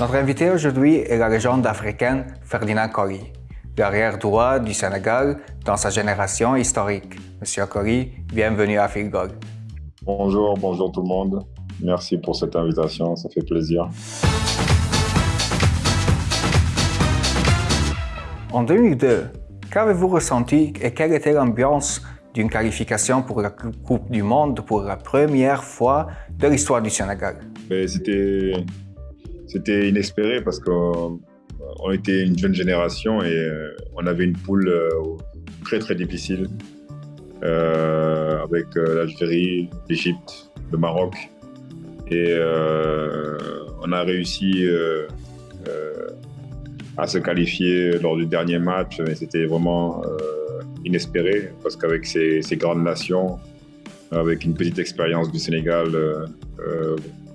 Notre invité aujourd'hui est la légende africaine Ferdinand Coly, l'arrière droit du Sénégal dans sa génération historique. Monsieur Coly, bienvenue à Field Goal. Bonjour, bonjour tout le monde. Merci pour cette invitation, ça fait plaisir. En 2002, qu'avez-vous ressenti et quelle était l'ambiance d'une qualification pour la Coupe du Monde pour la première fois de l'histoire du Sénégal? Ben, C'était c'était inespéré parce qu'on était une jeune génération et euh, on avait une poule euh, très très difficile euh, avec l'Algérie, l'Égypte, le Maroc. Et on a réussi à se qualifier lors du dernier match, mais c'était vraiment inespéré parce qu'avec ces, ces, grandes nations, avec une petite expérience du Sénégal,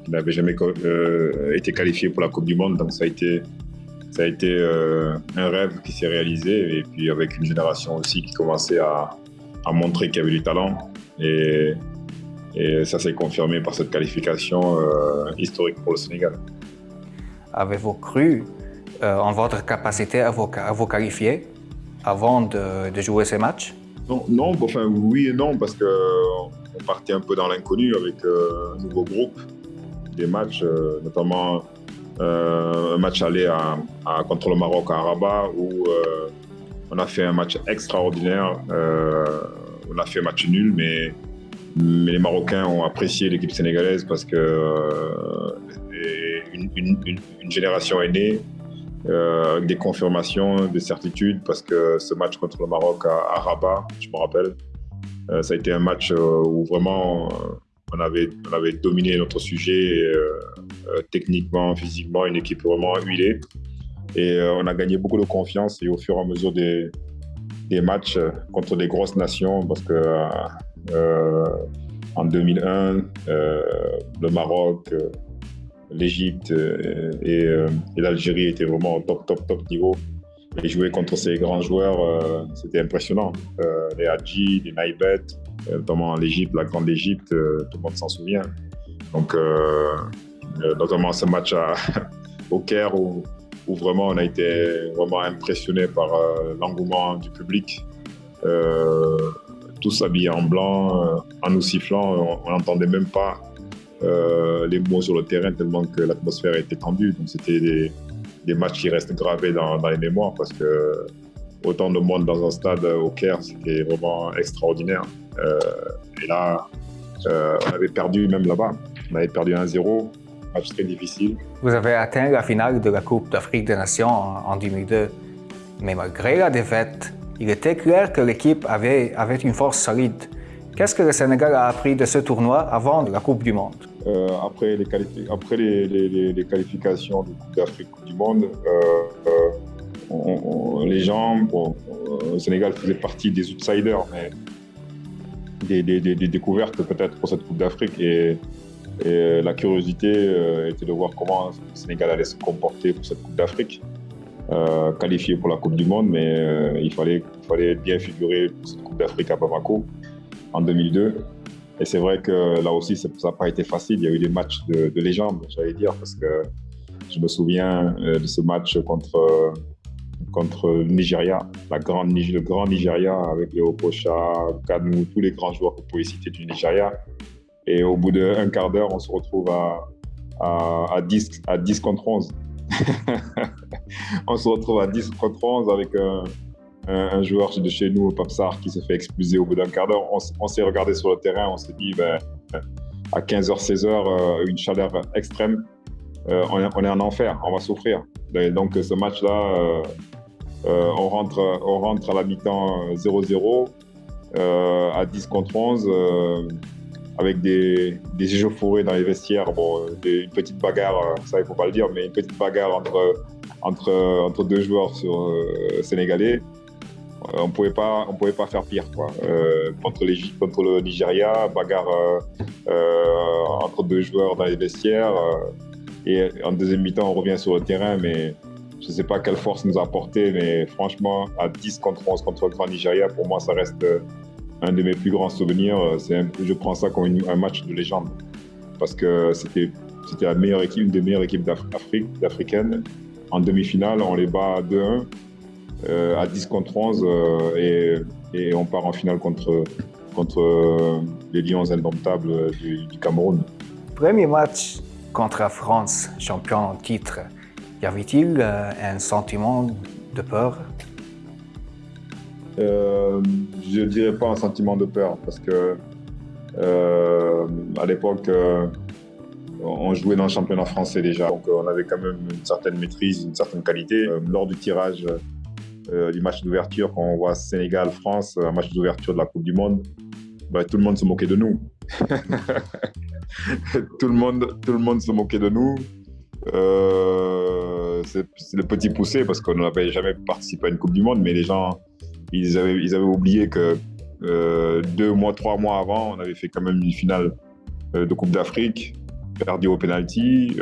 n'avait jamais euh, été qualifié pour la Coupe du Monde, donc ça a été, ça a été euh, un rêve qui s'est réalisé, et puis avec une génération aussi qui commençait à, à montrer qu'il y avait du talent, et, et ça s'est confirmé par cette qualification euh, historique pour le Sénégal. Avez-vous cru en votre capacité à vous, à vous qualifier avant de, de, jouer ces matchs? Non, non enfin oui et non, parce qu'on partait un peu dans l'inconnu avec un nouveau groupe des matchs, euh, notamment euh, un match aller à, contre le Maroc à Rabat où euh, on a fait un match extraordinaire. on a fait un match nul, mais, mais les Marocains ont apprécié l'équipe sénégalaise parce que une, une, génération est née. avec des confirmations, des certitudes, parce que ce match contre le Maroc à, Rabat, je me rappelle, ça a été un match où vraiment on avait, on avait dominé notre sujet euh, euh, techniquement, physiquement, une équipe vraiment huilée. Et euh, on a gagné beaucoup de confiance et au fur et à mesure des, des matchs contre des grosses nations, parce que en 2001, le Maroc, l'Égypte et, et l'Algérie étaient vraiment au top, top, top niveau. Et jouer contre ces grands joueurs, c'était impressionnant. les Hadji, les Naibet, euh, notamment l'Égypte, la Grande Égypte, euh, tout le monde s'en souvient. Donc, euh, notamment ce match au Caire où, où, vraiment on a été vraiment impressionné par l'engouement du public. tous habillés en blanc, en nous sifflant, on n'entendait même pas les mots sur le terrain tellement que l'atmosphère était tendue. Donc c'était des, des, matchs qui restent gravés dans, les mémoires parce que autant de monde dans un stade au Caire, c'était vraiment extraordinaire. Euh, et là, euh, on avait perdu même là-bas. On avait perdu 1-0, match très difficile. Vous avez atteint la finale de la Coupe d'Afrique des Nations en 2002. Mais malgré la défaite, il était clair que l'équipe avait, avait une force solide. Qu'est-ce que le Sénégal a appris de ce tournoi avant la Coupe du Monde? Euh, Après, les, après les, qualifications de Coupe d'Afrique, Coupe du Monde, les gens, le Sénégal faisait partie des outsiders, mais des, découvertes peut-être pour cette Coupe d'Afrique et, la curiosité euh, était de voir comment le Sénégal allait se comporter pour cette Coupe d'Afrique. Euh, qualifié pour la Coupe du Monde, mais euh, il, fallait, il fallait bien figurer pour cette Coupe d'Afrique à Bamako en 2002. Et c'est vrai que là aussi, ça n'a pas été facile. Il y a eu des matchs de, de légende, j'allais dire, parce que je me souviens de ce match contre contre le Nigeria, le grand Nigeria avec Léo Pocha, Kanou, tous les grands joueurs que vous pouvez citer du Nigeria. Et au bout d'un quart d'heure, on se retrouve à, à, 10, à 10 contre 11. on se retrouve à 10 contre 11 avec un, joueur de chez nous, Papsar, qui se fait expulser au bout d'un quart d'heure. On, s'est regardé sur le terrain, on s'est dit, ben, à 15h, 16h, euh, une chaleur extrême, euh, on, est, on, en enfer, on va souffrir. Donc ce match-là, euh, euh, on, rentre, on rentre à la mi-temps 0-0, euh, à 10 contre 11, euh, avec des, des échauffourées dans les vestiaires. Bon, une petite bagarre, ça il ne faut pas le dire, mais une petite bagarre entre, entre, deux joueurs sénégalais. On ne pouvait pas on pouvait pas faire pire quoi. contre, les, contre le Nigeria, bagarre entre deux joueurs dans les vestiaires. et en deuxième mi-temps, on revient sur le terrain, mais je sais pas quelle force nous a apporté, mais franchement, à 10 contre 11 contre le Grand Nigeria, pour moi, ça reste euh, un de mes plus grands souvenirs. je prends ça comme un match de légende parce que c'était la meilleure équipe, une des meilleures équipes d'Afrique, africaine. En demi-finale, on les bat 2-1 à 10 contre 11 et, et, on part en finale contre, contre les Lions indomptables du, du Cameroun. Premier match contre la France, champion en titre, y avait-il un sentiment de peur? Euh, Je ne dirais pas un sentiment de peur parce que euh, à l'époque, euh, on jouait dans le championnat français déjà, donc on avait quand même une certaine maîtrise, une certaine qualité. lors du tirage du match d'ouverture, quand on voit Sénégal-France, un match d'ouverture de la Coupe du Monde, bah, tout le monde se moquait de nous. tout, le monde, tout le monde se moquait de nous. Euh, c'est le petit poussé parce qu'on n'avait jamais participé à une Coupe du Monde, mais les gens, ils avaient, oublié que euh, deux mois, trois mois avant, on avait fait quand même une finale euh, de Coupe d'Afrique, perdu au penalty,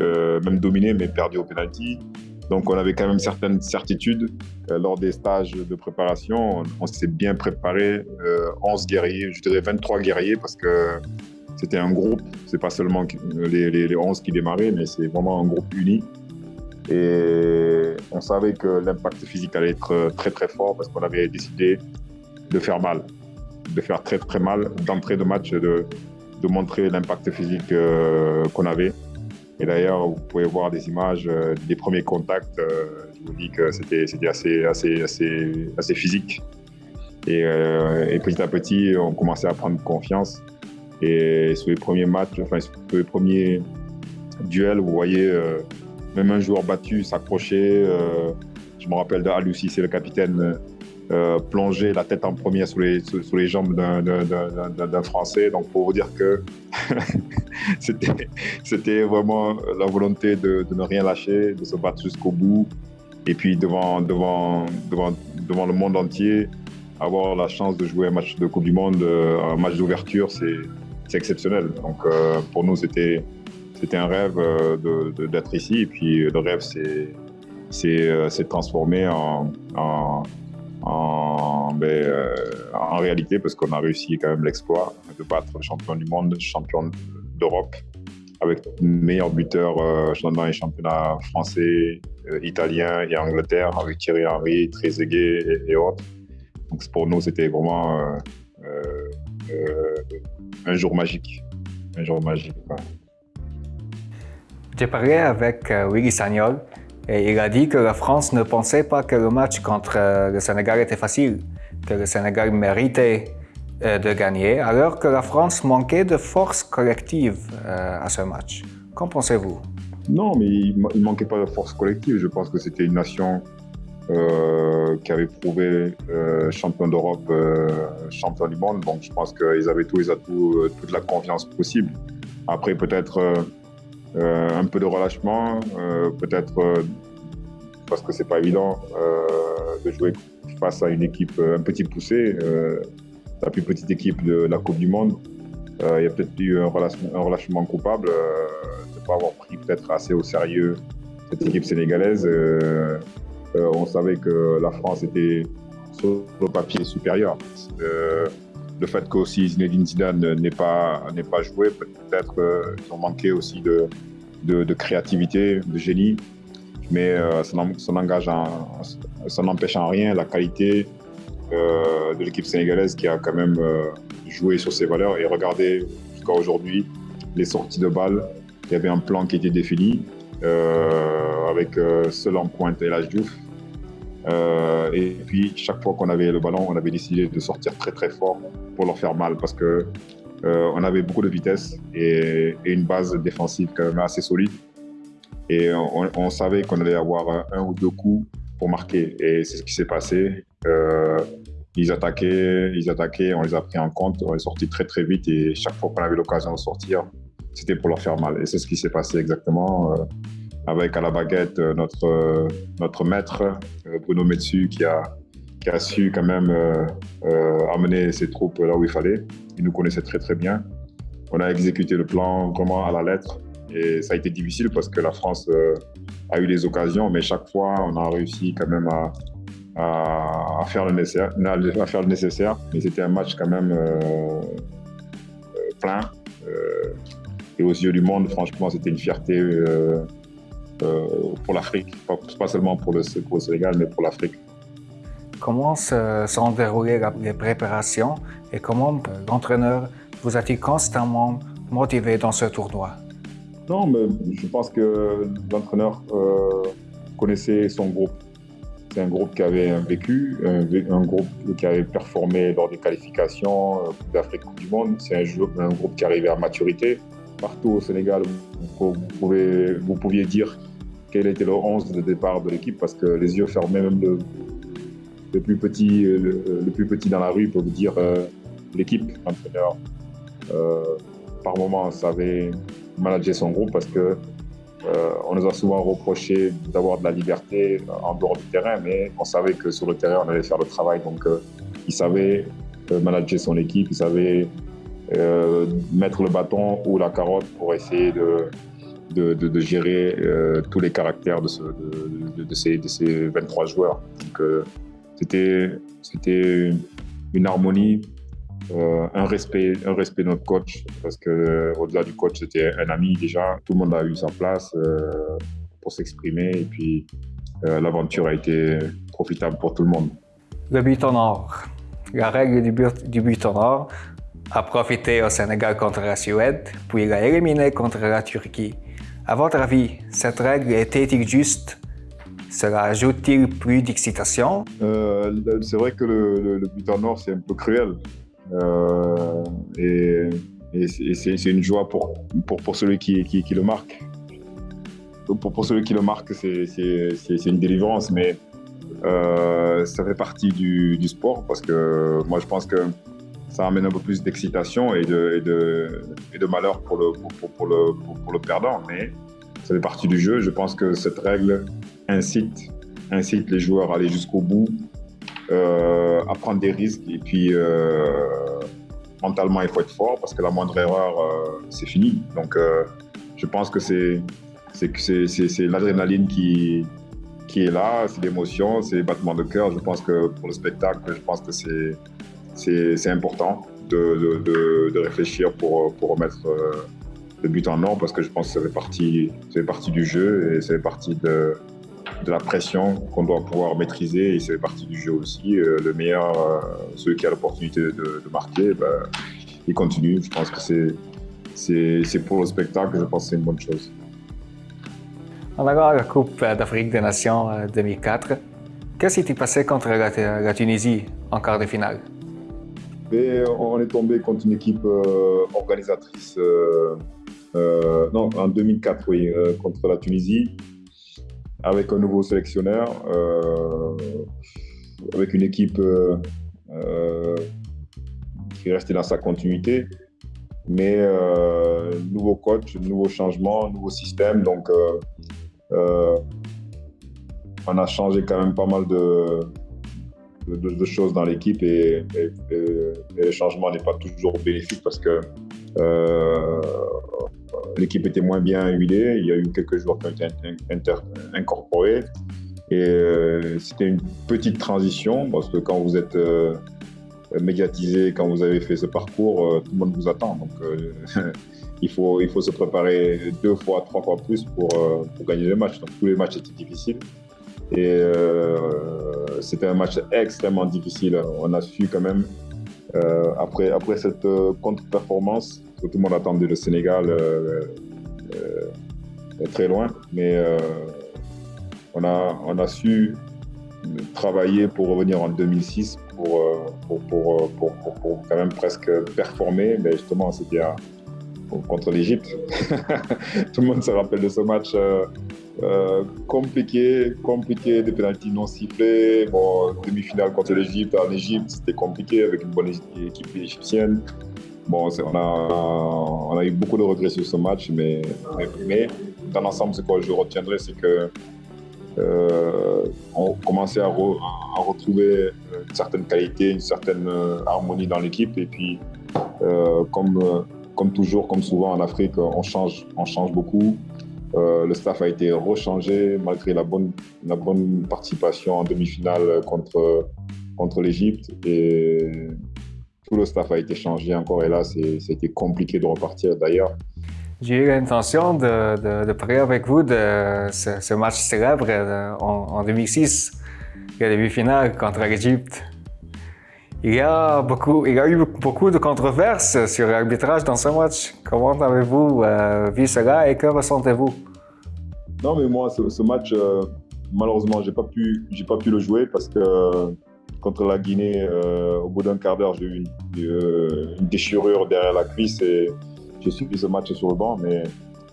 même dominé, mais perdu au penalty. Donc on avait quand même certaines certitudes. lors des stages de préparation, on, s'est bien préparé, 11 guerriers, je dirais 23 guerriers, parce que c'était un groupe, c'est pas seulement les, les, 11 qui démarraient, mais c'est vraiment un groupe uni. Et on savait que l'impact physique allait être très très fort parce qu'on avait décidé de faire mal, de faire très très mal d'entrée de match, de, de montrer l'impact physique euh, qu'on avait. Et d'ailleurs, vous pouvez voir des images euh, des premiers contacts. Euh, je vous dis que c'était assez, physique. Et, et, petit à petit, on commençait à prendre confiance. Et sur les premiers matchs, enfin sur les premiers duels, vous voyez euh, même un joueur battu s'accrocher. Euh, je me rappelle d'Alussi, c'est le capitaine, euh, plonger la tête en premier sous les, sous, les jambes d'un Français. Donc pour vous dire que c'était vraiment la volonté de, de, ne rien lâcher, de se battre jusqu'au bout. Et puis devant, devant, devant, devant le monde entier, avoir la chance de jouer un match de Coupe du Monde, un match d'ouverture, c'est exceptionnel. Donc euh, pour nous, c'était c'était un rêve euh, d'être ici. Et puis le rêve s'est euh, transformé en, en, ben, en, réalité parce qu'on a réussi quand même l'exploit de battre le champion du monde, champion d'Europe, avec meilleur buteur dans les championnats français, italien et Angleterre, avec Thierry Henry, Trezeguet et, autres. Donc pour nous, c'était vraiment un jour magique. Un jour magique. J'ai parlé avec euh, Willy Sagnol et il a dit que la France ne pensait pas que le match contre euh, le Sénégal était facile, que le Sénégal méritait euh, de gagner, alors que la France manquait de force collective à ce match. Qu'en pensez-vous? Non, mais il ne manquait pas de force collective. Je pense que c'était une nation euh, qui avait prouvé euh, champion d'Europe, euh, champion du monde. Donc je pense qu'ils avaient tous les atouts, toute la confiance possible. Après peut-être un peu de relâchement, peut-être parce que c'est pas évident de jouer face à une équipe un petit poussé, la plus petite équipe de la Coupe du Monde. il y a peut-être eu un relâchement, coupable de ne pas avoir pris peut-être assez au sérieux cette équipe sénégalaise. Euh, on savait que la France était sur le papier supérieur. Euh, le fait qu'aussi Zinedine Zidane n'ait pas, pas joué, peut-être qu'ils ont manqué aussi de, de, créativité, de génie. Mais euh, ça n'empêche en rien la qualité de l'équipe sénégalaise qui a quand même joué sur ses valeurs. Et regardez jusqu'à aujourd'hui les sorties de balles. Il y avait un plan qui était défini. avec seul en pointe El Diouf. Euh, et puis, chaque fois qu'on avait le ballon, on avait décidé de sortir très très fort pour leur faire mal parce que euh, on avait beaucoup de vitesse et, une base défensive quand même assez solide. Et on, savait qu'on allait avoir un, ou deux coups pour marquer. Et c'est ce qui s'est passé. Euh, ils attaquaient, ils attaquaient, on les a pris en compte, on est sorti très très vite et chaque fois qu'on avait l'occasion de sortir, c'était pour leur faire mal. Et c'est ce qui s'est passé exactement avec à la baguette euh, notre, euh, notre maître, euh, Bruno Metsu, qui a, qui a su quand même amener ses troupes là où il fallait. Il nous connaissait très très bien. On a exécuté le plan vraiment à la lettre. Et ça a été difficile parce que la France a eu des occasions, mais chaque fois, on a réussi quand même à, à, faire, le nécessaire, à faire le nécessaire. Mais c'était un match quand même plein. et aux yeux du monde, franchement, c'était une fierté pour l'Afrique, pas, seulement pour le, pour le Sénégal, mais pour l'Afrique. Comment se sont déroulées les préparations et comment l'entraîneur vous a-t-il constamment motivé dans ce tournoi? Non, mais je pense que l'entraîneur euh, connaissait son groupe. C'est un groupe qui avait un vécu, un, groupe qui avait performé lors des qualifications euh, d'Afrique Coupe du Monde. C'est un, un, groupe qui arrivait à maturité. Partout au Sénégal, vous, pouvez, vous pouviez dire quel était le 11 de départ de l'équipe parce que les yeux fermés, même le, plus petit, le, plus petit dans la rue peut vous dire euh, l'équipe, l'entraîneur. Euh, par moment savait manager son groupe parce que euh, on nous a souvent reproché d'avoir de la liberté en dehors du terrain, mais on savait que sur le terrain, on allait faire le travail. Donc, il savait manager son équipe, il savait mettre le bâton ou la carotte pour essayer de, de, gérer tous les caractères de, ces, de, ces, 23 joueurs. Donc, c'était, une harmonie, euh, un, respect, un respect de notre coach, parce que euh, au-delà du coach, c'était un ami déjà. Tout le monde a eu sa place euh, pour s'exprimer et puis l'aventure a été profitable pour tout le monde. Le but en or. La règle du but, du but en or a profité au Sénégal contre la Suède, puis l'a éliminé contre la Turquie. À votre avis, cette règle était-il juste? Cela ajoute-t-il plus d'excitation? Euh, C'est vrai que le, but en or, c'est un peu cruel. Euh, et, c'est une joie pour, pour, pour celui qui, qui, le marque. Pour, pour, celui qui le marque, c'est une délivrance, mais euh, ça fait partie du, du, sport parce que moi, je pense que ça amène un peu plus d'excitation et de, malheur pour le, perdant. Mais ça fait partie du jeu. Je pense que cette règle incite, les joueurs à aller jusqu'au bout, euh, à prendre des risques. Et puis, euh, mentalement, il faut être fort parce que la moindre erreur, euh, c'est fini. Donc, je pense que c'est l'adrénaline qui est là, c'est l'émotion, c'est les battements de cœur. Je pense que pour le spectacle, je pense que c'est important de, réfléchir pour, remettre le but en or parce que je pense que ça fait partie, ça fait partie du jeu et ça fait partie de, la pression qu'on doit pouvoir maîtriser et c'est partie du jeu aussi. Euh, le meilleur, euh, celui qui a l'opportunité de, marquer, ben, il continue. Je pense que c'est pour le spectacle, je pense que c'est une bonne chose. En allant la Coupe d'Afrique des Nations 2004, euh, qu'est-ce qui s'est passé contre la, Tunisie en quart de finale? On est tombé contre une équipe organisatrice, non, en 2004, oui, contre la Tunisie avec un nouveau sélectionneur, euh, avec une équipe euh, euh, qui est restée dans sa continuité, mais nouveau coach, nouveau changement, nouveau système. Donc, on a changé quand même pas mal de, de, choses dans l'équipe et, le changement n'est pas toujours bénéfique parce que l'équipe était moins bien huilée. Il y a eu quelques joueurs qui ont été incorporés. Et euh, c'était une petite transition parce que quand vous êtes euh, médiatisé, quand vous avez fait ce parcours, euh, tout le monde vous attend. Donc il, faut, il faut se préparer deux fois, trois fois plus pour, pour gagner les matchs. Donc tous les matchs étaient difficiles. Et c'était un match extrêmement difficile. On a su quand même, après, après cette contre-performance, tout le monde attendait le Sénégal euh, euh, très loin, mais euh, on, a, on a su travailler pour revenir en 2006 pour, pour, pour, pour, quand même presque performer. Mais justement, c'était contre l'Égypte. Tout le monde se rappelle de ce match compliqué, compliqué, des pénalties non sifflés. Bon, demi-finale contre l'Égypte en Égypte, c'était compliqué avec une bonne équipe égyptienne. Bon, on a, on a eu beaucoup de regrets sur ce match, mais, mais, dans l'ensemble, ce que je retiendrai, c'est que euh, on commençait à, retrouver une certaine qualité, une certaine euh, harmonie dans l'équipe. Et puis, euh, comme, comme toujours, comme souvent en Afrique, on change, on change beaucoup. Le staff a été rechangé malgré la bonne, la bonne participation en demi-finale contre, contre l'Égypte. Et tout le staff a été changé encore et là, c'était compliqué de repartir. D'ailleurs, J'ai eu l'intention de, de, parler avec vous de ce, match célèbre euh, en, 2006, le demi-finale contre l'Égypte. Il y, a beaucoup, il y a eu beaucoup de controverses sur l'arbitrage dans ce match. Comment avez-vous euh, vu cela et que ressentez-vous? Non, mais moi, ce, match, euh, malheureusement, j'ai pas pu, pas pu le jouer parce que contre la Guinée, au bout d'un quart d'heure, j'ai eu une, déchirure derrière la cuisse et j'ai suivi ce match sur le banc, mais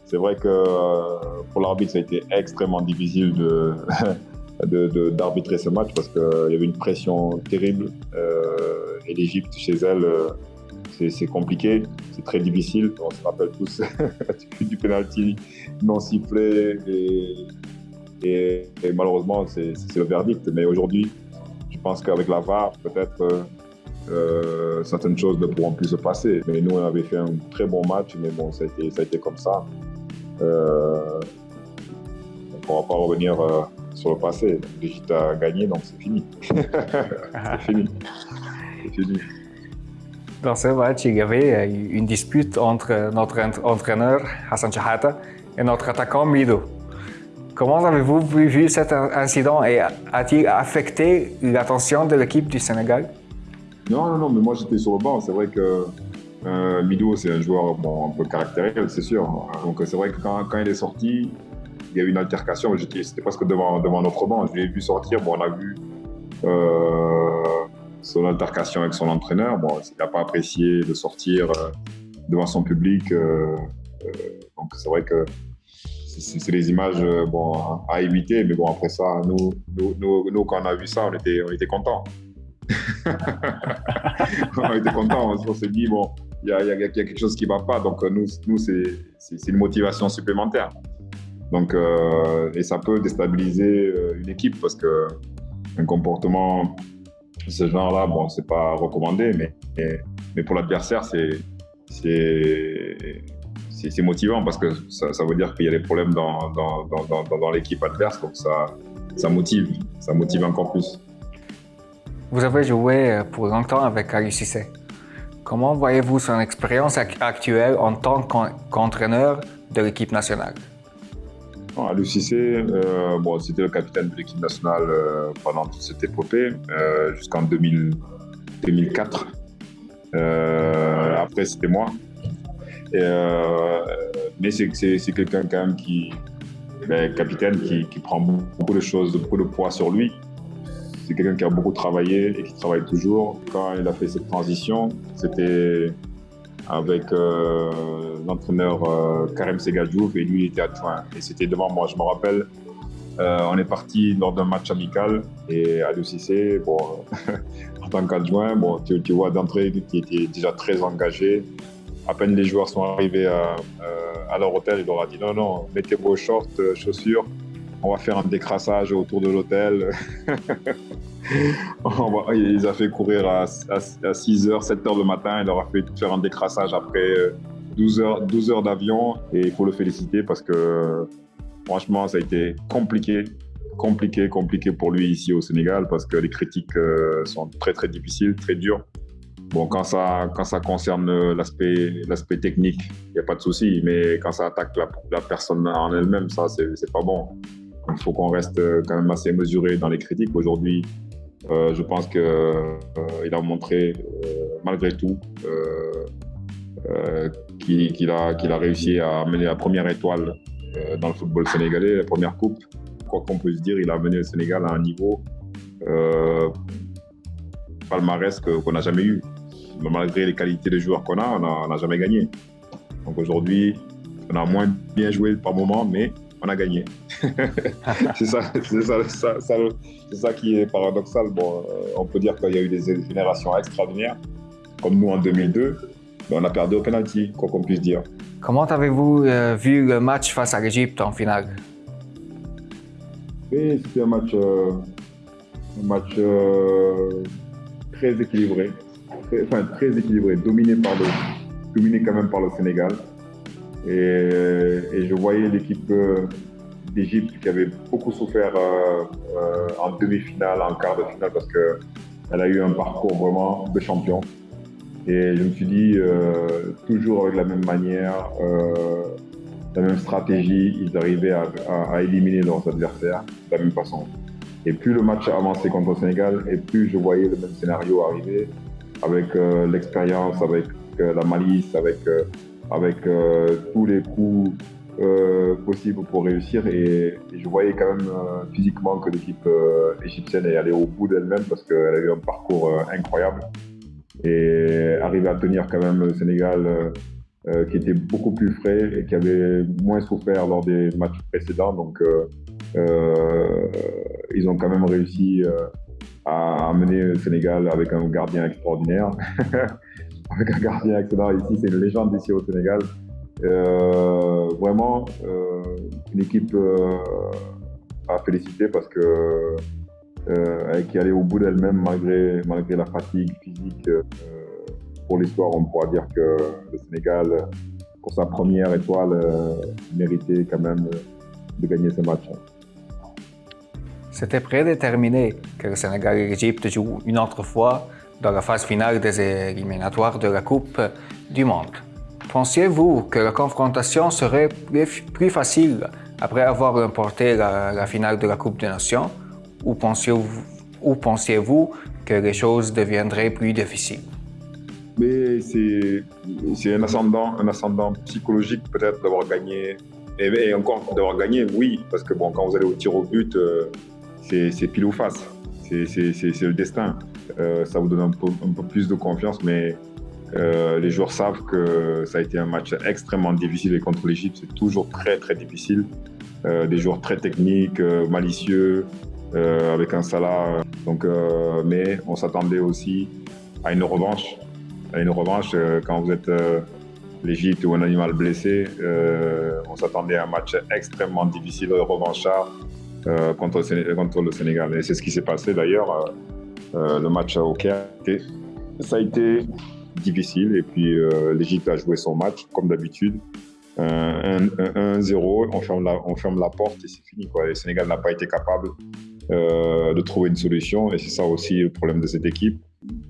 c'est vrai que euh, pour l'arbitre, ça a été extrêmement difficile de, d'arbitrer ce match parce qu'il y avait une pression terrible. Euh, et l'Égypte, chez elle, euh, c'est, compliqué, c'est très difficile. On se rappelle tous du penalty non sifflé et, malheureusement, c'est, le verdict. Mais aujourd'hui, je pense qu'avec la VAR, peut-être euh, certaines choses ne pourront plus se passer. Mais nous, on avait fait un très bon match, mais bon, ça a été, ça a été comme ça. On ne pourra pas revenir sur le passé. L'Égypte a gagné, donc c'est fini. c'est fini. C'est fini. Dans ce match, il y avait une dispute entre notre entraîneur Hassan Chahata et notre attaquant Mido. Comment avez-vous vu cet incident et a-t-il affecté l'attention de l'équipe du Sénégal? Non, non, non, mais moi j'étais sur le banc. C'est vrai que euh, Mido, c'est un joueur bon, un peu caractériel, c'est sûr. Donc c'est vrai que quand, quand, il est sorti, il y a eu une altercation. C'était presque devant, devant notre banc. Je l'ai vu sortir. Bon, on a vu euh, son altercation avec son entraîneur. Bon, il n'a pas apprécié de sortir euh, devant son public. Euh, donc c'est vrai que c'est des images bon, à éviter. Mais bon, après ça, nous, nous, nous, quand on a vu ça, on était, on était contents. on était contents, on s'est dit, bon, il y, a, quelque chose qui ne va pas, donc nous, nous c'est une motivation supplémentaire. Donc, euh, et ça peut déstabiliser euh, une équipe parce que un comportement de ce genre-là, bon, c'est pas recommandé, mais, mais, pour l'adversaire, c'est c'est motivant parce que ça, ça veut dire qu'il y a des problèmes dans, dans, dans, l'équipe adverse, donc ça, ça motive, ça motive encore plus. Vous avez joué euh, pour longtemps avec Aliou Cissé. Comment voyez-vous son expérience actuelle en tant qu'entraîneur de l'équipe nationale? Euh, bon, c'était le capitaine de l'équipe nationale euh, pendant toute cette épopée, jusqu'en 2004. après, c'était moi. mais c'est quelqu'un quand même qui, ben, capitaine qui, prend beaucoup de choses, beaucoup de poids sur lui. C'est quelqu'un qui a beaucoup travaillé et qui travaille toujours. Quand il a fait cette transition, c'était avec euh, l'entraîneur euh, Karim Segadjouf et lui il était adjoint. Et c'était devant moi, je me rappelle. Euh, on est parti lors d'un match amical et à Cissé, bon, en tant qu'adjoint, bon, tu, tu vois d'entrée qu'il était déjà très engagé. À peine les joueurs sont arrivés à, à leur hôtel, il leur a dit non, non, mettez vos shorts, chaussures, on va faire un décrassage autour de l'hôtel. il les a fait courir à, 6h, 7h le matin. Il leur a fait faire un décrassage après 12 euh, heures, 12 heures d'avion. Et il faut le féliciter parce que franchement, ça a été compliqué, compliqué, compliqué pour lui ici au Sénégal parce que les critiques euh, sont très, très difficiles, très dures. Bon, quand ça, quand ça concerne l'aspect technique, il n'y a pas de souci. Mais quand ça attaque la, la personne en elle-même, ça, c'est pas bon. Il faut qu'on reste euh, quand même assez mesuré dans les critiques. Aujourd'hui, euh, je pense qu'il euh, a montré, malgré tout, qu'il a, réussi à amener la première étoile dans le football sénégalais, la première coupe. Quoi qu'on puisse dire, il a amené le Sénégal à un niveau palmarès qu'on n'a jamais eu. Malgré les qualités des joueurs qu'on a, on n'a jamais gagné. Donc aujourd'hui, on a moins bien joué par moment, mais on a gagné. c'est ça, ça, ça, qui est paradoxal. Bon, euh, on peut dire qu'il y a eu des générations extraordinaires, comme nous en 2002, mais on a perdu au penalty, quoi qu'on puisse dire. Comment avez-vous euh, vu le match face à l'Égypte en finale? Oui, c'était un match, euh, un match très équilibré, très, enfin très équilibré, dominé par le, dominé quand même par le Sénégal. Et, je voyais l'équipe euh, d'Égypte qui avait beaucoup souffert euh, euh, en demi-finale, en quart de finale, parce qu'elle a eu un parcours vraiment de champion. Et je me suis dit, toujours avec la même manière, la même stratégie, ils arrivaient à, éliminer leurs adversaires de la même façon. Et plus le match avançait contre le Sénégal, et plus je voyais le même scénario arriver, avec euh, l'expérience, avec euh, la malice, avec, euh, avec tous les coups possibles pour réussir. Et, je voyais quand même physiquement que l'équipe égyptienne est allée au bout d'elle-même parce qu'elle a eu un parcours incroyable et arriver à tenir quand même le Sénégal euh, qui était beaucoup plus frais et qui avait moins souffert lors des matchs précédents. Donc, euh, euh, ils ont quand même réussi à amener le Sénégal avec un gardien extraordinaire. avec un gardien excellent ici, c'est une légende ici au Sénégal. vraiment, une équipe à féliciter parce que qui allait au bout d'elle-même malgré, malgré la fatigue physique pour l'histoire, on pourra dire que le Sénégal, pour sa première étoile, euh, méritait quand même de gagner ce match. C'était prédéterminé que le Sénégal et l'Égypte jouent une autre fois dans la phase finale des éliminatoires de la Coupe du Monde. Pensiez-vous que la confrontation serait plus facile après avoir remporté la, finale de la Coupe des Nations? Ou pensiez-vous que les choses deviendraient plus difficiles? Mais c'est un ascendant, psychologique peut-être d'avoir gagné. Et, encore d'avoir gagné, oui, parce que bon, quand vous allez au tir au but, euh, c'est pile ou face. C'est le destin. Euh, ça vous donne un peu, un peu, plus de confiance, mais euh, les joueurs savent que ça a été un match extrêmement difficile et contre l'Égypte, c'est toujours très très difficile. des joueurs très techniques, malicieux, avec un Salah. Donc, mais on s'attendait aussi à une revanche une revanche, euh, quand vous êtes euh, l'Égypte ou un animal blessé, euh, on s'attendait à un match extrêmement difficile, revanchard contre, contre, le Sénégal. Et c'est ce qui s'est passé d'ailleurs. le match au Caire, ça a été difficile. Et puis l'Égypte a joué son match comme d'habitude. 1-0, on, ferme la, porte et c'est fini. Le Sénégal n'a pas été capable de trouver une solution. Et c'est ça aussi le problème de cette équipe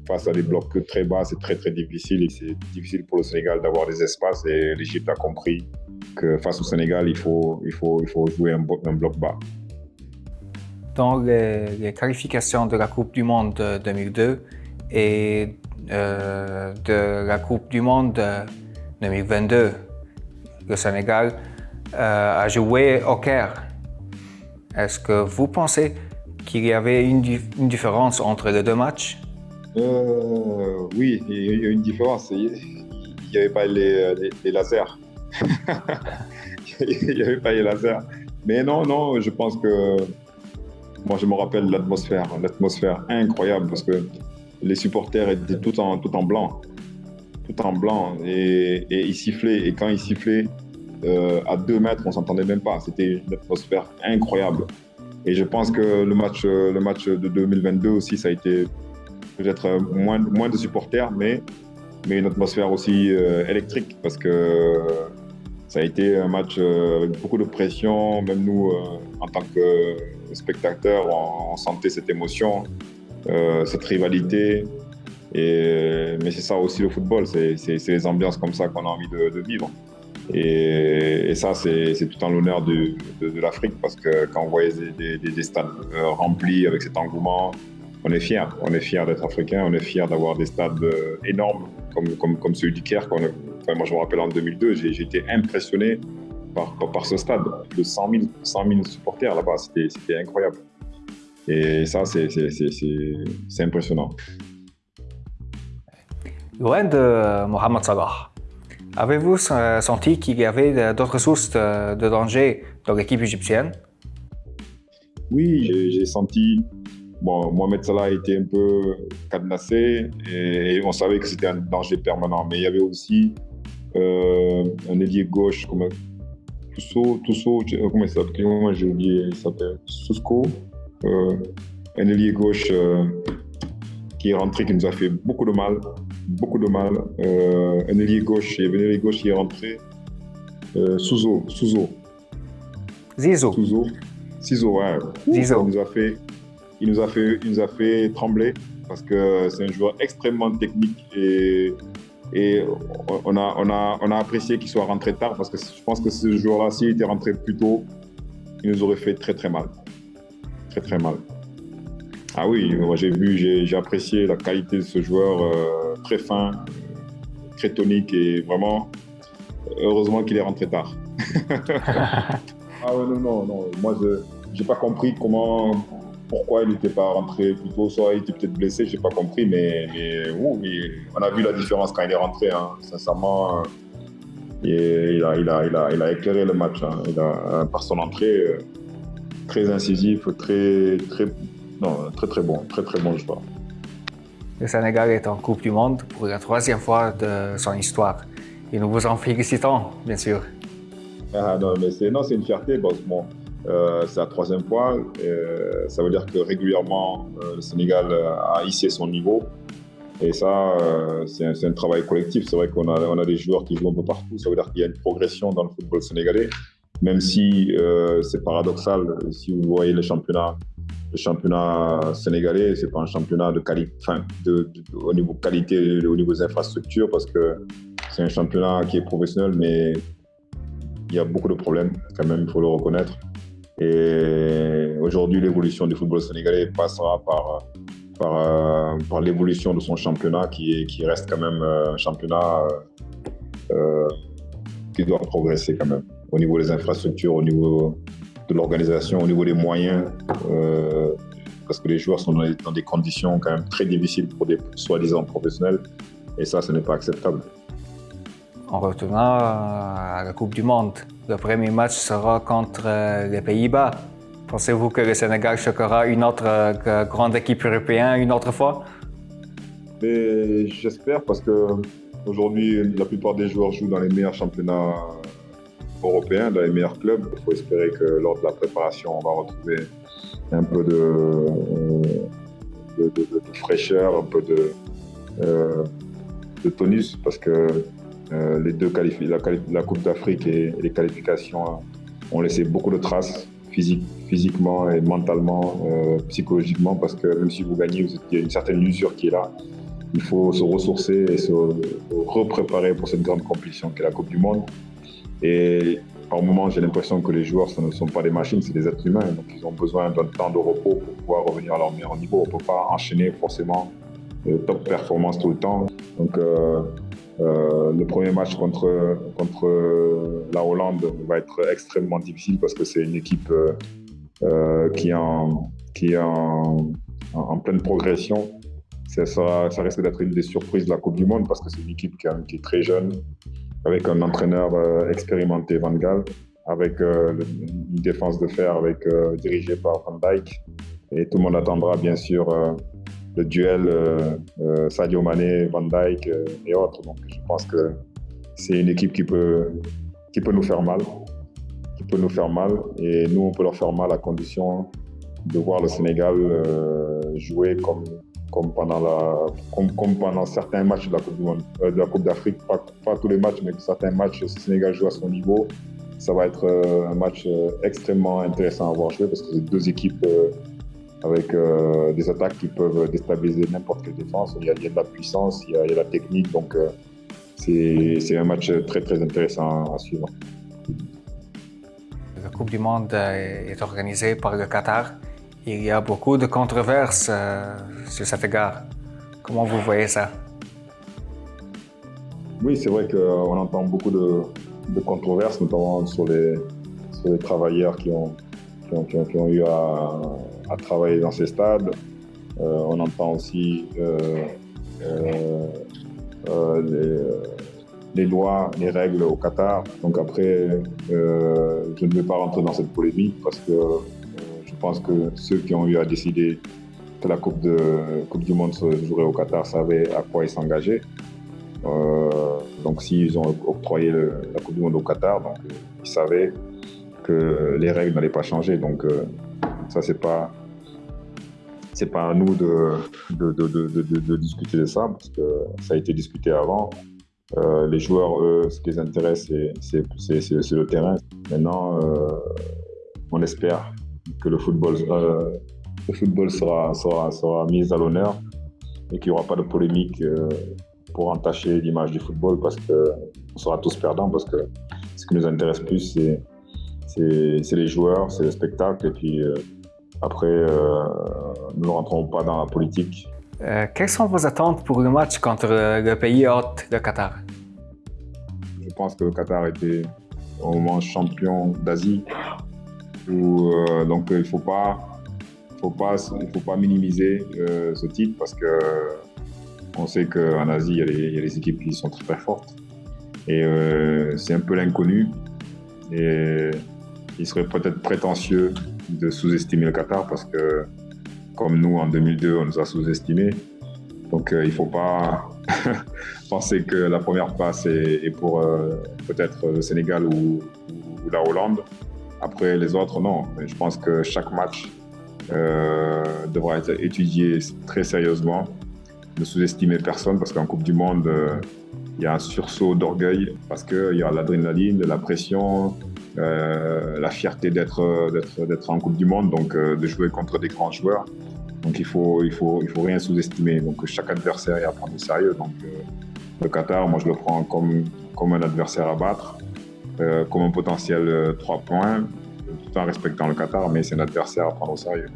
face à des blocs très bas, c'est très très difficile et c'est difficile pour le Sénégal d'avoir des espaces et l'Égypte a compris que face au Sénégal, il faut, il faut, il faut jouer un, bloc bas. Dans les, qualifications de la Coupe du Monde 2002 et euh, de la Coupe du Monde 2022, le Sénégal euh, a joué au Caire. Est-ce que vous pensez qu'il y avait une, différence entre les deux matchs? Euh, oui, il y a une différence. Il n'y avait pas les, lasers. il n'y avait pas les lasers. Mais non, non, je pense que moi, je me rappelle l'atmosphère, l'atmosphère incroyable parce que les supporters étaient tout en, tout en blanc, tout en blanc et, ils sifflaient. Et quand ils sifflaient, euh, à deux mètres, on s'entendait même pas. C'était une atmosphère incroyable. Et je pense que le match, le match de 2022 aussi, ça a été peut-être euh, moins, de supporters, mais, une atmosphère aussi euh, électrique parce que ça a été un match euh, avec beaucoup de pression. Même nous, en tant que spectateurs, on, sentait cette émotion, cette rivalité. Et, mais c'est ça aussi le football, c'est les ambiances comme ça qu'on a envie de, vivre. Et, ça, c'est tout en l'honneur de, l'Afrique parce que quand on voyait des, des, des stades remplis avec cet engouement, on est fiers. On est fiers d'être africain, on est fiers d'avoir des stades euh, énormes comme, comme, celui du Caire. moi, je me rappelle en 2002, j'ai été impressionné par, ce stade. De 100 000, 100 000 supporters là-bas, c'était incroyable. Et ça, c'est impressionnant. Loin de Mohamed Salah, avez-vous senti qu'il y avait d'autres sources de danger dans l'équipe égyptienne? Oui, j'ai senti Bon, Mohamed Salah était un peu cadenassé et, on savait que c'était un danger permanent. Mais il y avait aussi euh, un ailier gauche comme Tousso, Tousso, comment il s'appelle? J'ai oublié, il s'appelle Susco. Euh, un ailier gauche euh, qui est rentré, qui nous a fait beaucoup de mal, beaucoup de mal. un ailier gauche, il y avait un ailier gauche qui est rentré, Souzo, Souzo. Zizo. Souzo. Cizo, ouais. Zizo. Il nous a fait il nous a fait, il nous a fait trembler parce que c'est un joueur extrêmement technique et, Et on a, on a, on a apprécié qu'il soit rentré tard parce que je pense que ce joueur-là, s'il était rentré plus tôt, il nous aurait fait très très mal. Très très mal. Ah oui, moi j'ai vu, j'ai apprécié la qualité de ce joueur euh, très fin, très tonique et vraiment, heureusement qu'il est rentré tard. ah ouais, non, non, non. Moi, je n'ai pas compris comment, pourquoi il n'était pas rentré plus tôt. Soit il était peut-être blessé, je n'ai pas compris, mais, on a vu la différence quand il est rentré. Sincèrement, il, a, éclairé le match. Hein. Par son entrée, euh, très incisif, très, très, non, très, très bon, très, très bon joueur. Le Sénégal est en Coupe du Monde pour la troisième fois de son histoire. Et nous vous en félicitons, bien sûr. Ah, non, mais c'est une fierté parce que bon, euh, c'est la troisième fois. Euh, ça veut dire que régulièrement, euh, le Sénégal a hissé son niveau. Et ça, c'est un, un, travail collectif. C'est vrai qu'on a, on a des joueurs qui jouent un peu partout. Ça veut dire qu'il y a une progression dans le football sénégalais. Même si c'est paradoxal, si vous voyez le championnat, le championnat sénégalais, c'est pas un championnat de qualité, au niveau qualité, au niveau des infrastructures, parce que c'est un championnat qui est professionnel, mais il y a beaucoup de problèmes, quand même, il faut le reconnaître. Et aujourd'hui, l'évolution du football sénégalais passera par, par, euh, l'évolution de son championnat, qui reste quand même euh, un championnat euh, qui doit progresser quand même, au niveau des infrastructures, au niveau de l'organisation, au niveau des moyens, parce que les joueurs sont dans des, conditions quand même très difficiles pour des soi-disant professionnels, et ça, ce n'est pas acceptable en retournant à la Coupe du Monde. Le premier match sera contre euh, les Pays-Bas. Pensez-vous que le Sénégal choquera une autre euh, grande équipe européenne une autre fois? J'espère parce que aujourd'hui, la plupart des joueurs jouent dans les meilleurs championnats européens, dans les meilleurs clubs. Il faut espérer que lors de la préparation, on va retrouver un peu de, de, fraîcheur, un peu de, euh, tonus parce que euh, les deux la, la Coupe d'Afrique et, les qualifications ont laissé beaucoup de traces physique, physiquement et mentalement, euh, psychologiquement, parce que même si vous gagnez, il y a une certaine usure qui est là. Il faut se ressourcer et se repréparer pour cette grande compétition qui est la Coupe du Monde. Et par moment, j'ai l'impression que les joueurs ce ne sont pas des machines, c'est des êtres humains. Donc, ils ont besoin d'un temps de repos pour pouvoir revenir à leur meilleur niveau. On ne peut pas enchaîner forcément euh, top performance tout le temps. Donc, euh, le premier match contre, contre la Hollande va être extrêmement difficile parce que c'est une équipe euh, euh, qui est, en, qui est en, pleine progression. Ça, ça risque d'être une des surprises de la Coupe du Monde parce que c'est une équipe qui, qui, est très jeune, avec un entraîneur expérimenté, Van Gaal, avec une défense de fer avec, dirigée par Van Dijk. Et tout le monde attendra bien sûr le duel euh, euh, Sadio Mané, Van Dijk euh, et autres. Donc je pense que c'est une équipe qui peut, qui peut nous faire mal, qui peut nous faire mal, et nous on peut leur faire mal à condition de voir le Sénégal jouer comme, comme, pendant la, comme, pendant certains matchs de la Coupe, du de la coupe d'Afrique, pas, tous les matchs, mais certains matchs, le Sénégal joue à son niveau. Ça va être un match extrêmement intéressant à voir jouer parce que c'est deux équipes avec euh, des attaques qui peuvent déstabiliser n'importe quelle défense. Il y, a, de la puissance, il y a, de la technique, donc euh, c'est un match très très intéressant à suivre. La Coupe du Monde est organisée par le Qatar. Il y a beaucoup de controverses euh, sur cet égard. Comment vous voyez ça? Oui, c'est vrai qu'on entend beaucoup de, controverses, notamment sur les, travailleurs qui ont, eu à travailler dans ces stades. Euh, on entend aussi euh, euh, les, lois, les règles au Qatar. Donc après, je ne vais pas rentrer dans cette polémique parce que pense que ceux qui ont eu à décider que la Coupe, du Monde se jouerait au Qatar savaient à quoi ils s'engageaient. donc s'ils ont octroyé la Coupe du Monde au Qatar, donc, ils savaient que les règles n'allaient pas changer. Donc ça, c'est pas pas à nous de de, de, discuter de ça parce que ça a été discuté avant. Euh, les joueurs, eux, ce qui les intéresse, c'est le terrain. Maintenant, euh, on espère que le football, euh, le football sera, sera, sera mis à l'honneur et qu'il n'y aura pas de polémique pour entacher l'image du football parce qu'on sera tous perdants parce que ce qui nous intéresse plus, c'est c'est les joueurs, c'est le spectacle. Et puis euh, après, euh, nous ne rentrons pas dans la politique. Euh, quelles sont vos attentes pour le match contre le pays hôte, le Qatar? Je pense que le Qatar était au moment champion d'Asie. Donc il ne faut pas, faut pas, faut pas minimiser ce titre parce que on sait qu'en Asie, il y, a les, équipes qui sont très, très fortes. Et c'est un peu l'inconnu. Et il serait peut-être prétentieux de sous-estimer le Qatar parce que, comme nous, en 2002, on nous a sous-estimés. Donc, euh, il ne faut pas penser que la première passe est, pour euh, peut-être le Sénégal ou, la Hollande. Après, les autres, non. Je pense que chaque match euh, devra être étudié très sérieusement. Ne sous-estimer personne parce qu'en Coupe du Monde, il y a un sursaut d'orgueil parce qu'il y a l'adrénaline, la pression, euh, la fierté d'être en Coupe du Monde, donc euh, de jouer contre des grands joueurs. Donc il faut il faut il faut rien sous-estimer. Donc chaque adversaire est à prendre au sérieux. Donc euh, le Qatar, moi je le prends comme comme un adversaire à battre, comme un potentiel 3 points, tout en respectant le Qatar, mais c'est un adversaire à prendre au sérieux.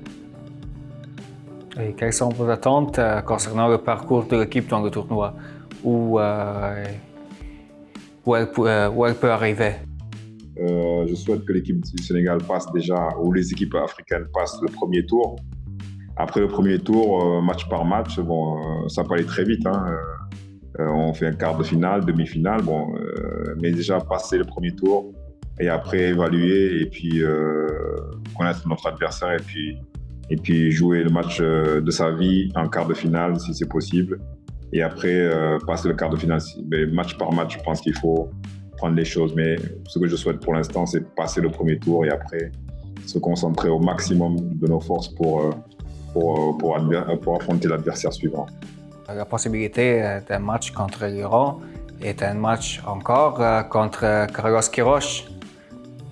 Et quelles sont vos attentes concernant le parcours de l'équipe dans le tournoi? Où, où, elle, où elle peut arriver? Euh, je souhaite que l'équipe du Sénégal passe déjà, ou les équipes africaines passent le premier tour. Après le premier tour, euh, match par match, bon, euh, ça peut aller très vite. Hein. On fait un quart de finale, demi-finale, bon, mais déjà passer le premier tour et après évaluer et puis connaître notre adversaire et puis, et puis jouer le match de sa vie en quart de finale si c'est possible. Et après passer le quart de finale, mais match par match, je pense qu'il faut prendre les choses. Mais ce que je souhaite pour l'instant, c'est passer le premier tour et après se concentrer au maximum de nos forces pour, euh, euh, pour, pour affronter l'adversaire suivant. La possibilité euh, d'un match contre l'Iran est un match encore contre Carlos Quiroz,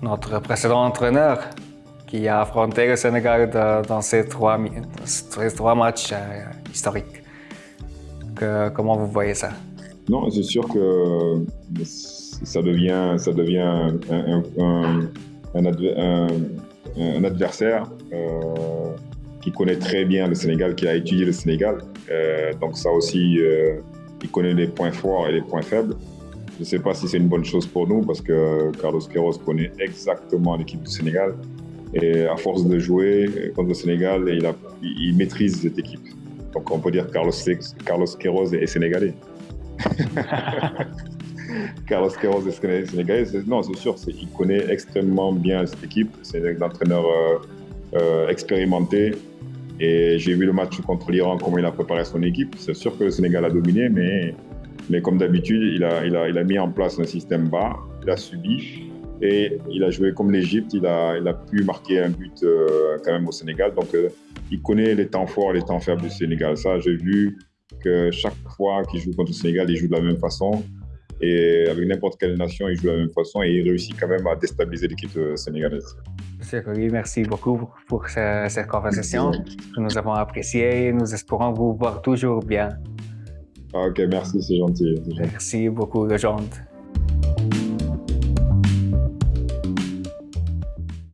notre précédent entraîneur, qui a affronté le Sénégal dans ces trois, matchs historiques. Que, comment vous voyez ça? Non, c'est sûr que ça devient, un, adversaire euh, qui connaît très bien le Sénégal, qui a étudié le Sénégal. Euh, donc ça aussi, euh, il connaît les points forts et les points faibles. Je ne sais pas si c'est une bonne chose pour nous parce que Carlos Queiroz connaît exactement l'équipe du Sénégal. Et à force de jouer contre le Sénégal, il, maîtrise cette équipe. Donc on peut dire Carlos, Carlos Queiroz est sénégalais. Carlos Queiroz est sénégalais. Non, c'est sûr, il connaît extrêmement bien cette équipe. C'est un entraîneur euh, expérimenté. Et j'ai vu le match contre l'Iran, comment il a préparé son équipe. C'est sûr que le Sénégal a dominé, mais, mais comme d'habitude, il a, il, a, il a mis en place un système bas, il a subi et il a joué comme l'Égypte. Il a, il a pu marquer un but euh, quand même au Sénégal. Donc, il connaît les temps forts les temps faibles du Sénégal. Ça, j'ai vu que chaque fois qu'il joue contre le Sénégal, il joue de la même façon. Et avec n'importe quelle nation, il joue de la même façon et il réussit quand même à déstabiliser l'équipe euh, sénégalaise. Merci beaucoup pour cette conversation que nous avons appréciée. Nous espérons vous voir toujours bien. Ok, merci, c'est gentil, gentil. Merci beaucoup, Legende.